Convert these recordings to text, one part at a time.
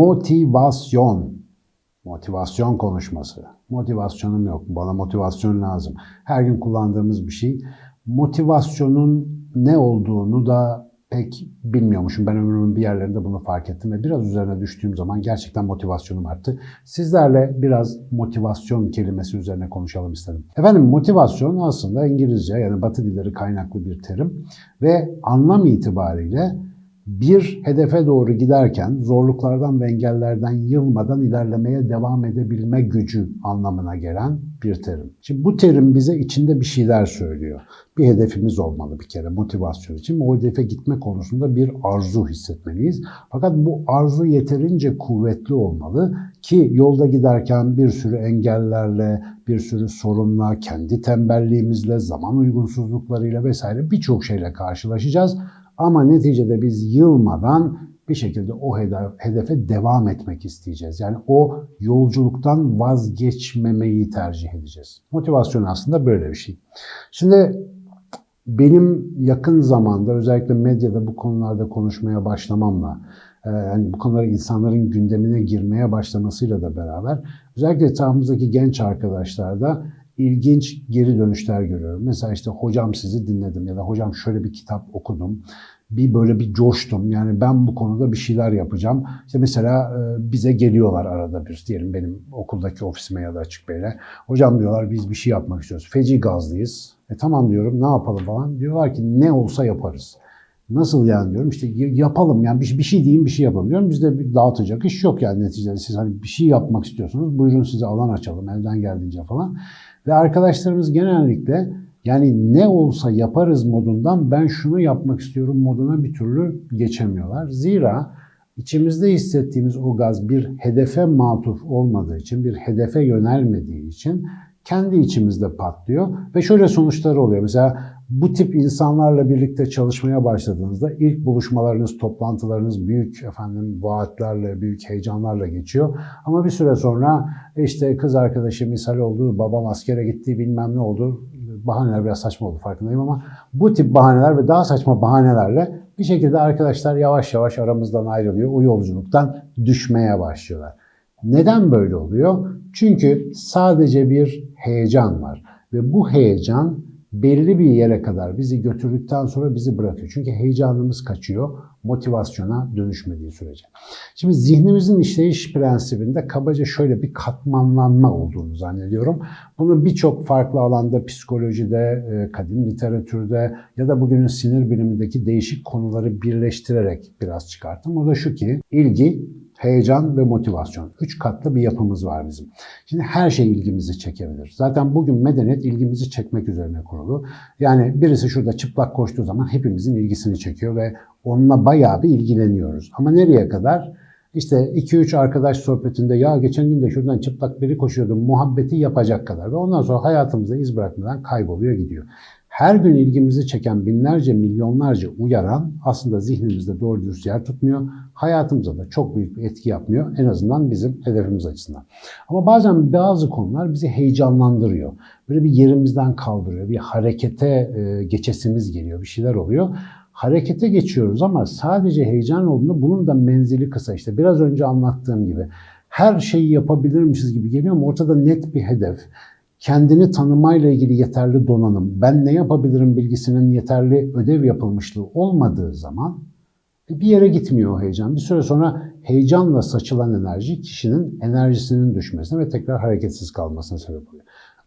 Motivasyon. Motivasyon konuşması. Motivasyonum yok. Bana motivasyon lazım. Her gün kullandığımız bir şey. Motivasyonun ne olduğunu da pek bilmiyormuşum. Ben ömrümün bir yerlerinde bunu fark ettim ve biraz üzerine düştüğüm zaman gerçekten motivasyonum arttı. Sizlerle biraz motivasyon kelimesi üzerine konuşalım istedim. Efendim motivasyon aslında İngilizce yani Batı dilleri kaynaklı bir terim ve anlam itibariyle bir hedefe doğru giderken zorluklardan ve engellerden yılmadan ilerlemeye devam edebilme gücü anlamına gelen bir terim. Şimdi bu terim bize içinde bir şeyler söylüyor. Bir hedefimiz olmalı bir kere motivasyon için. O hedefe gitme konusunda bir arzu hissetmeliyiz. Fakat bu arzu yeterince kuvvetli olmalı ki yolda giderken bir sürü engellerle, bir sürü sorunla, kendi tembelliğimizle, zaman uygunsuzluklarıyla vesaire birçok şeyle karşılaşacağız. Ama neticede biz yılmadan bir şekilde o hedefe devam etmek isteyeceğiz. Yani o yolculuktan vazgeçmemeyi tercih edeceğiz. Motivasyon aslında böyle bir şey. Şimdi benim yakın zamanda özellikle medyada bu konularda konuşmaya başlamamla, yani bu konuları insanların gündemine girmeye başlamasıyla da beraber özellikle etrafımızdaki genç arkadaşlarda ilginç geri dönüşler görüyorum. Mesela işte hocam sizi dinledim ya da hocam şöyle bir kitap okudum. Bir böyle bir coştum. Yani ben bu konuda bir şeyler yapacağım. İşte mesela bize geliyorlar arada bir diyelim benim okuldaki ofisime ya da Açık Bey'le. Hocam diyorlar biz bir şey yapmak istiyoruz. Feci gazlıyız. E tamam diyorum ne yapalım falan. Diyorlar ki ne olsa yaparız. Nasıl yani diyorum işte yapalım yani bir, şey diyeyim bir şey yapalım diyorum. Bizde bir dağıtacak iş yok yani neticede siz hani bir şey yapmak istiyorsunuz buyurun size alan açalım elden geldiğince falan. Ve arkadaşlarımız genellikle yani ne olsa yaparız modundan ben şunu yapmak istiyorum moduna bir türlü geçemiyorlar. Zira içimizde hissettiğimiz o gaz bir hedefe matuf olmadığı için, bir hedefe yönelmediği için kendi içimizde patlıyor ve şöyle sonuçları oluyor. Mesela bu tip insanlarla birlikte çalışmaya başladığınızda ilk buluşmalarınız, toplantılarınız büyük efendim vaatlerle, büyük heyecanlarla geçiyor. Ama bir süre sonra işte kız arkadaşı misal oldu, babam askere gitti, bilmem ne oldu. Bahaneler biraz saçma oldu farkındayım ama bu tip bahaneler ve daha saçma bahanelerle bir şekilde arkadaşlar yavaş yavaş aramızdan ayrılıyor. O yolculuktan düşmeye başlıyorlar. Neden böyle oluyor? Çünkü sadece bir heyecan var ve bu heyecan belli bir yere kadar bizi götürdükten sonra bizi bırakıyor. Çünkü heyecanımız kaçıyor motivasyona dönüşmediği sürece. Şimdi zihnimizin işleyiş prensibinde kabaca şöyle bir katmanlanma olduğunu zannediyorum. Bunu birçok farklı alanda psikolojide, kadim literatürde ya da bugünün sinir bilimindeki değişik konuları birleştirerek biraz çıkarttım. O da şu ki ilgi, heyecan ve motivasyon. Üç katlı bir yapımız var bizim. Şimdi her şey ilgimizi çekebilir. Zaten bugün medeniyet ilgimizi çekmek üzerine kurulu. Yani birisi şurada çıplak koştuğu zaman hepimizin ilgisini çekiyor ve onunla bayağı bir ilgileniyoruz. Ama nereye kadar? İşte 2-3 arkadaş sohbetinde ya geçen gün de şuradan çıplak biri koşuyordu muhabbeti yapacak kadar ve ondan sonra hayatımızda iz bırakmadan kayboluyor gidiyor. Her gün ilgimizi çeken binlerce, milyonlarca uyaran aslında zihnimizde doğru dürüst yer tutmuyor. Hayatımıza da çok büyük bir etki yapmıyor. En azından bizim hedefimiz açısından. Ama bazen bazı konular bizi heyecanlandırıyor. Böyle bir yerimizden kaldırıyor. Bir harekete geçesimiz geliyor. Bir şeyler oluyor harekete geçiyoruz ama sadece heyecan olduğunda bunun da menzili kısa. İşte biraz önce anlattığım gibi her şeyi yapabilirmişiz gibi geliyor ama ortada net bir hedef, kendini tanımayla ilgili yeterli donanım, ben ne yapabilirim bilgisinin yeterli ödev yapılmışlığı olmadığı zaman bir yere gitmiyor o heyecan. Bir süre sonra heyecanla saçılan enerji kişinin enerjisinin düşmesine ve tekrar hareketsiz kalmasına sebep oluyor.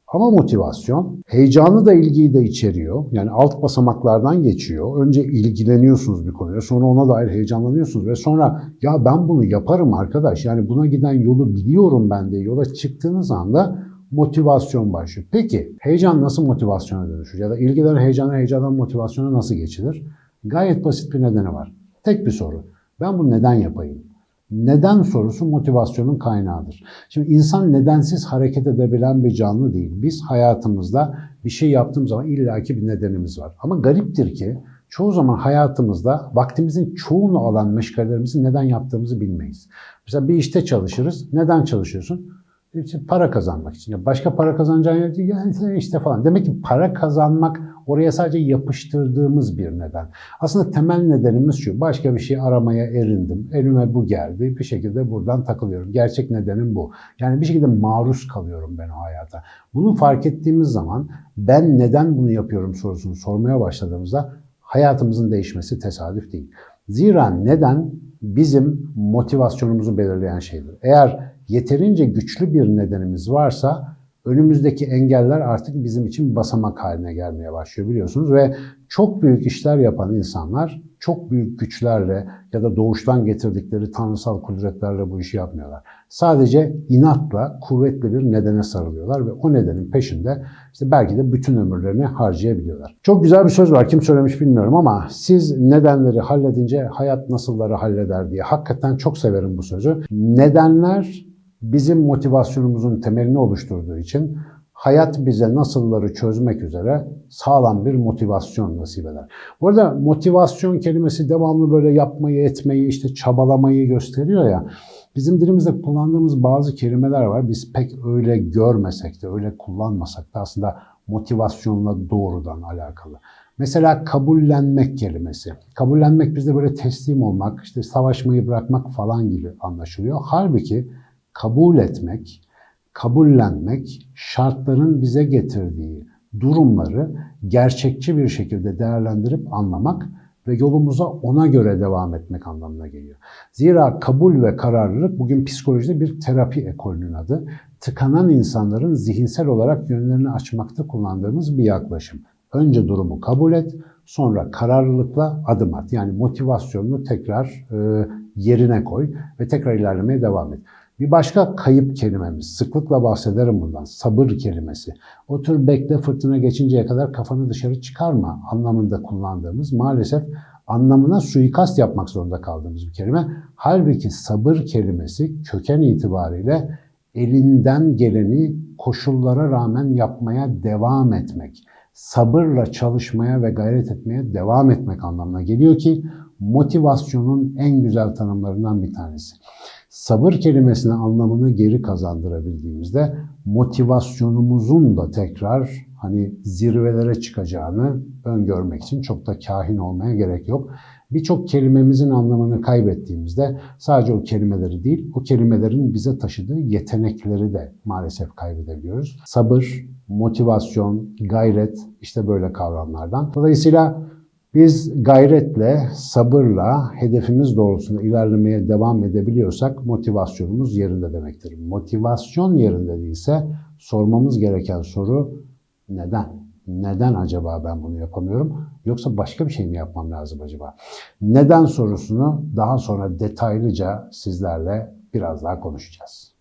Ama motivasyon heyecanı da ilgiyi de içeriyor. Yani alt basamaklardan geçiyor. Önce ilgileniyorsunuz bir konuya, sonra ona dair heyecanlanıyorsunuz ve sonra ya ben bunu yaparım arkadaş. Yani buna giden yolu biliyorum ben de yola çıktığınız anda motivasyon başlıyor. Peki heyecan nasıl motivasyona dönüşür? Ya da ilgiler heyecana, heyecandan motivasyona nasıl geçilir? Gayet basit bir nedeni var. Tek bir soru. Ben bunu neden yapayım? Neden sorusu motivasyonun kaynağıdır. Şimdi insan nedensiz hareket edebilen bir canlı değil. Biz hayatımızda bir şey yaptığımız zaman illaki bir nedenimiz var. Ama gariptir ki Çoğu zaman hayatımızda vaktimizin çoğunu alan meşgalelerimizi neden yaptığımızı bilmeyiz. Mesela bir işte çalışırız. Neden çalışıyorsun? İşte para kazanmak için. Ya başka para kazanacağın yer değil. Yani işte falan. Demek ki para kazanmak oraya sadece yapıştırdığımız bir neden. Aslında temel nedenimiz şu. Başka bir şey aramaya erindim. Elime bu geldi. Bir şekilde buradan takılıyorum. Gerçek nedenim bu. Yani bir şekilde maruz kalıyorum ben o hayata. Bunu fark ettiğimiz zaman ben neden bunu yapıyorum sorusunu sormaya başladığımızda hayatımızın değişmesi tesadüf değil. Zira neden bizim motivasyonumuzu belirleyen şeydir. Eğer yeterince güçlü bir nedenimiz varsa önümüzdeki engeller artık bizim için basamak haline gelmeye başlıyor biliyorsunuz ve çok büyük işler yapan insanlar çok büyük güçlerle ya da doğuştan getirdikleri tanrısal kudretlerle bu işi yapmıyorlar. Sadece inatla kuvvetli bir nedene sarılıyorlar ve o nedenin peşinde işte belki de bütün ömürlerini harcayabiliyorlar. Çok güzel bir söz var kim söylemiş bilmiyorum ama siz nedenleri halledince hayat nasılları halleder diye. Hakikaten çok severim bu sözü. Nedenler bizim motivasyonumuzun temelini oluşturduğu için hayat bize nasılları çözmek üzere sağlam bir motivasyon nasip eder. Bu arada motivasyon kelimesi devamlı böyle yapmayı, etmeyi, işte çabalamayı gösteriyor ya. Bizim dilimizde kullandığımız bazı kelimeler var. Biz pek öyle görmesek de, öyle kullanmasak da aslında motivasyonla doğrudan alakalı. Mesela kabullenmek kelimesi. Kabullenmek bizde böyle teslim olmak, işte savaşmayı bırakmak falan gibi anlaşılıyor. Halbuki kabul etmek, kabullenmek, şartların bize getirdiği durumları gerçekçi bir şekilde değerlendirip anlamak ve yolumuza ona göre devam etmek anlamına geliyor. Zira kabul ve kararlılık bugün psikolojide bir terapi ekolünün adı. Tıkanan insanların zihinsel olarak yönlerini açmakta kullandığımız bir yaklaşım. Önce durumu kabul et, sonra kararlılıkla adım at. Yani motivasyonunu tekrar e, yerine koy ve tekrar ilerlemeye devam et. Bir başka kayıp kelimemiz, sıklıkla bahsederim bundan, sabır kelimesi. Otur bekle fırtına geçinceye kadar kafanı dışarı çıkarma anlamında kullandığımız maalesef anlamına suikast yapmak zorunda kaldığımız bir kelime. Halbuki sabır kelimesi köken itibariyle elinden geleni koşullara rağmen yapmaya devam etmek, sabırla çalışmaya ve gayret etmeye devam etmek anlamına geliyor ki motivasyonun en güzel tanımlarından bir tanesi. Sabır kelimesine anlamını geri kazandırabildiğimizde motivasyonumuzun da tekrar hani zirvelere çıkacağını öngörmek için çok da kahin olmaya gerek yok. Birçok kelimemizin anlamını kaybettiğimizde sadece o kelimeleri değil, o kelimelerin bize taşıdığı yetenekleri de maalesef kaybedebiliyoruz. Sabır, motivasyon, gayret işte böyle kavramlardan. Dolayısıyla biz gayretle, sabırla hedefimiz doğrultusunda ilerlemeye devam edebiliyorsak motivasyonumuz yerinde demektir. Motivasyon yerinde değilse sormamız gereken soru neden? Neden acaba ben bunu yapamıyorum? Yoksa başka bir şey mi yapmam lazım acaba? Neden sorusunu daha sonra detaylıca sizlerle biraz daha konuşacağız.